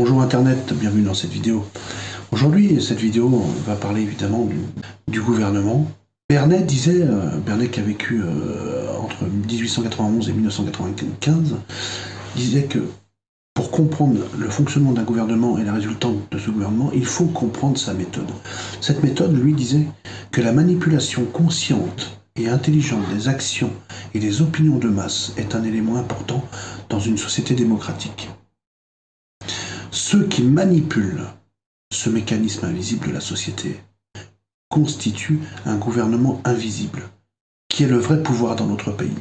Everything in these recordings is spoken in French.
Bonjour Internet, bienvenue dans cette vidéo. Aujourd'hui, cette vidéo va parler évidemment du, gouvernement. Bernet disait, euh, Bernet qui a vécu euh, entre 1891 et 1995, disait que pour comprendre le fonctionnement d'un gouvernement et la résultante de ce gouvernement, il faut comprendre sa méthode. Cette méthode, lui, disait que la manipulation consciente et intelligente des actions et des opinions de masse est un élément important dans une société démocratique. Ceux qui manipulent ce mécanisme invisible de la société constituent un gouvernement invisible, qui est le vrai pouvoir dans notre pays.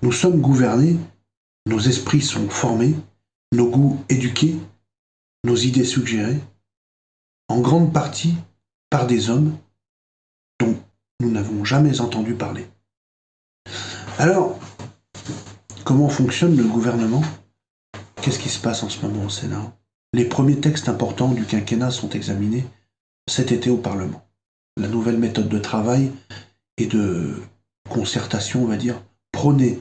Nous sommes gouvernés, nos esprits sont formés, nos goûts éduqués, nos idées suggérées, en grande partie par des hommes dont nous n'avons jamais entendu parler. Alors, comment fonctionne le gouvernement? Qu'est-ce qui se passe en ce moment au Sénat? Les premiers textes importants du quinquennat sont examinés cet été au Parlement. La nouvelle méthode de travail et de concertation, on va dire, prônée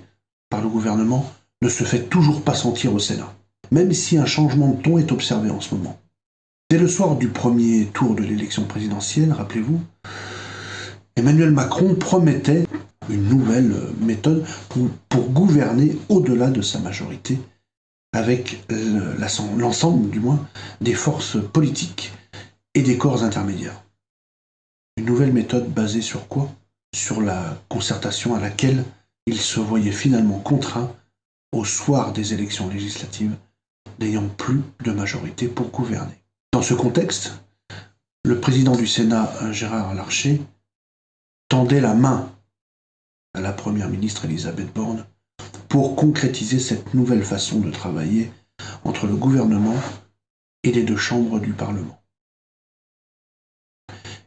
par le gouvernement, ne se fait toujours pas sentir au Sénat, même si un changement de ton est observé en ce moment. Dès le soir du premier tour de l'élection présidentielle, rappelez-vous, Emmanuel Macron promettait une nouvelle méthode pour, gouverner au-delà de sa majorité avec l'ensemble, du moins, des forces politiques et des corps intermédiaires. Une nouvelle méthode basée sur quoi? Sur la concertation à laquelle il se voyait finalement contraint, au soir des élections législatives, n'ayant plus de majorité pour gouverner. Dans ce contexte, le président du Sénat, Gérard Larcher, tendait la main à la première ministre Elisabeth Borne pour concrétiser cette nouvelle façon de travailler entre le gouvernement et les deux chambres du Parlement.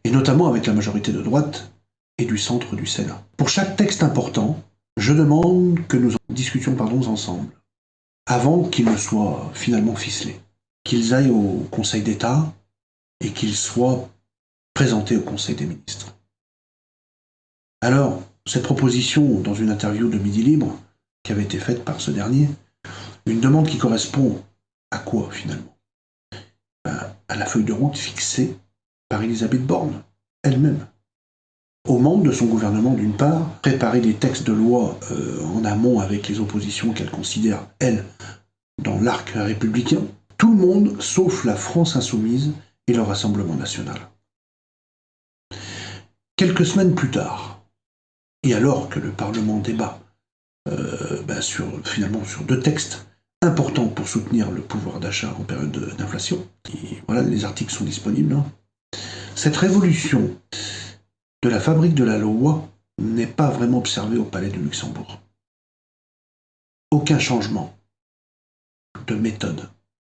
Et notamment avec la majorité de droite et du centre du Sénat. Pour chaque texte important, je demande que nous en discutions pardon, ensemble, avant qu'ils ne soient finalement ficelés, qu'ils aillent au Conseil d'État et qu'ils soient présentés au Conseil des ministres. Alors, cette proposition, dans une interview de Midi Libre, qui avait été faite par ce dernier, une demande qui correspond à quoi finalement? Ben, À la feuille de route fixée par Elisabeth Borne, elle-même. Aux membres de son gouvernement, d'une part, préparer des textes de loi euh, en amont avec les oppositions qu'elle considère, elle, dans l'arc républicain, tout le monde sauf la France insoumise et le Rassemblement national. Quelques semaines plus tard, et alors que le Parlement débat sur, finalement sur deux textes importants pour soutenir le pouvoir d'achat en période d'inflation. Voilà, les articles sont disponibles. Hein. Cette révolution de la fabrique de la loi n'est pas vraiment observée au Palais de Luxembourg. Aucun changement de méthode.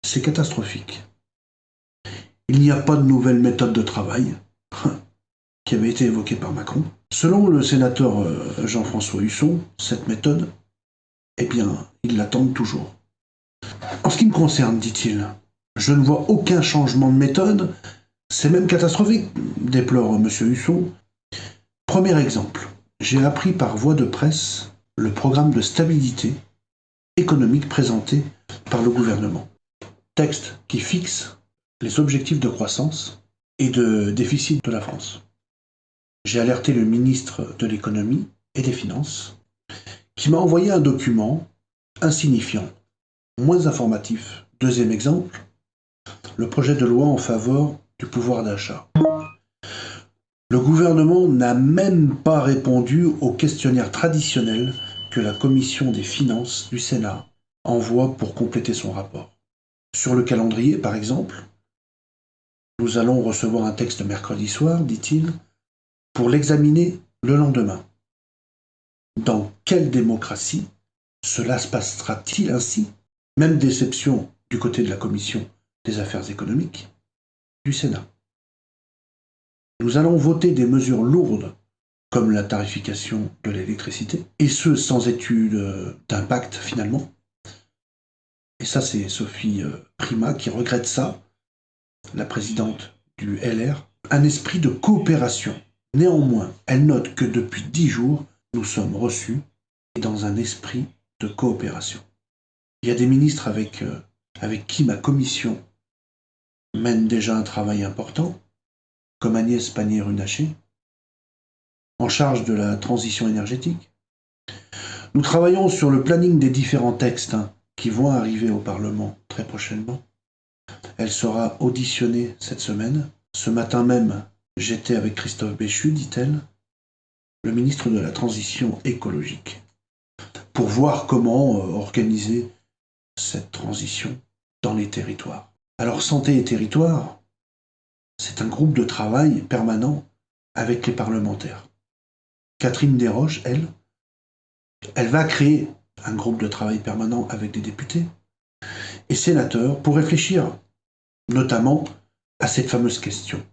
C'est catastrophique. Il n'y a pas de nouvelle méthode de travail qui avait été évoquée par Macron. Selon le sénateur euh, Jean-François Husson, cette méthode, eh bien, ils l'attendent toujours. En ce qui me concerne, dit-il, je ne vois aucun changement de méthode, c'est même catastrophique, déplore M. Husson. Premier exemple, j'ai appris par voie de presse le programme de stabilité économique présenté par le gouvernement. Texte qui fixe les objectifs de croissance et de déficit de la France. J'ai alerté le ministre de l'économie et des finances, qui m'a envoyé un document insignifiant, moins informatif. Deuxième exemple, le projet de loi en faveur du pouvoir d'achat. Le gouvernement n'a même pas répondu au questionnaire traditionnel que la commission des finances du Sénat envoie pour compléter son rapport. Sur le calendrier, par exemple, nous allons recevoir un texte mercredi soir, dit-il, pour l'examiner le lendemain. Dans quelle démocratie cela se passera-t-il ainsi Même déception du côté de la Commission des affaires économiques du Sénat. Nous allons voter des mesures lourdes comme la tarification de l'électricité, et ce sans étude d'impact finalement. Et ça, c'est Sophie euh, Prima qui regrette ça, la présidente du LR, un esprit de coopération Néanmoins, elle note que depuis dix jours, nous sommes reçus et dans un esprit de coopération. Il y a des ministres avec, euh, avec qui ma commission mène déjà un travail important, comme Agnès Pannier-Runacher, en charge de la transition énergétique. Nous travaillons sur le planning des différents textes hein, qui vont arriver au Parlement très prochainement. Elle sera auditionnée cette semaine. Ce matin même, j'étais avec Christophe Béchu, dit-elle, le ministre de la Transition écologique, pour voir comment euh, organiser cette transition dans les territoires. Alors Santé et Territoire, c'est un groupe de travail permanent avec les parlementaires. Catherine Desroches, elle, elle va créer un groupe de travail permanent avec des députés et sénateurs pour réfléchir notamment à cette fameuse question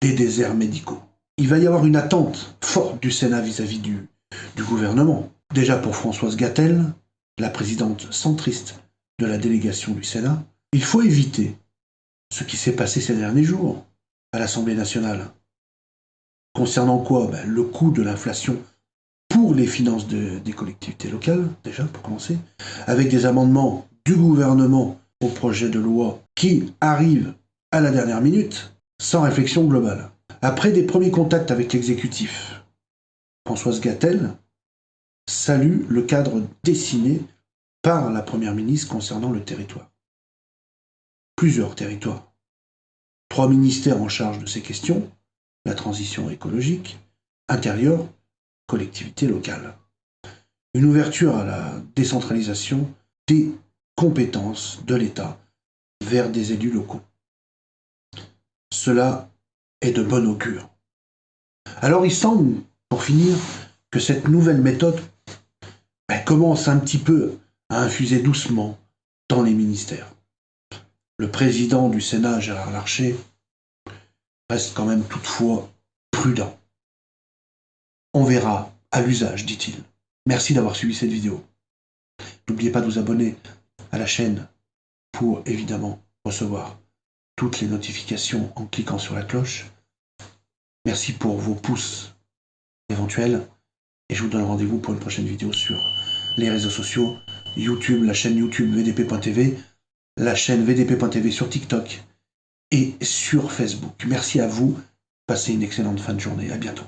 des déserts médicaux. Il va y avoir une attente forte du Sénat vis-à-vis du, du gouvernement. Déjà pour Françoise Gattel, la présidente centriste de la délégation du Sénat, il faut éviter ce qui s'est passé ces derniers jours à l'Assemblée nationale. Concernant quoi? Ben, Le coût de l'inflation pour les finances des collectivités locales, déjà pour commencer, avec des amendements du gouvernement au projet de loi qui arrivent à la dernière minute, sans réflexion globale. Après des premiers contacts avec l'exécutif, Françoise Gattel salue le cadre dessiné par la Première ministre concernant le territoire. Plusieurs territoires. Trois ministères en charge de ces questions, la transition écologique, intérieur, collectivité locale. Une ouverture à la décentralisation des compétences de l'État vers des élus locaux. Cela est de bon augure. Alors il semble, pour finir, que cette nouvelle méthode ben, commence un petit peu à infuser doucement dans les ministères. Le président du Sénat, Gérard Larcher, reste quand même toutefois prudent. On verra à l'usage, dit-il. Merci d'avoir suivi cette vidéo. N'oubliez pas de vous abonner à la chaîne pour évidemment recevoir toutes les notifications en cliquant sur la cloche. Merci pour vos pouces éventuels et je vous donne rendez-vous pour une prochaine vidéo sur les réseaux sociaux, YouTube, la chaîne YouTube VDP.tv, la chaîne VDP.tv sur TikTok et sur Facebook. Merci à vous. Passez une excellente fin de journée. À bientôt.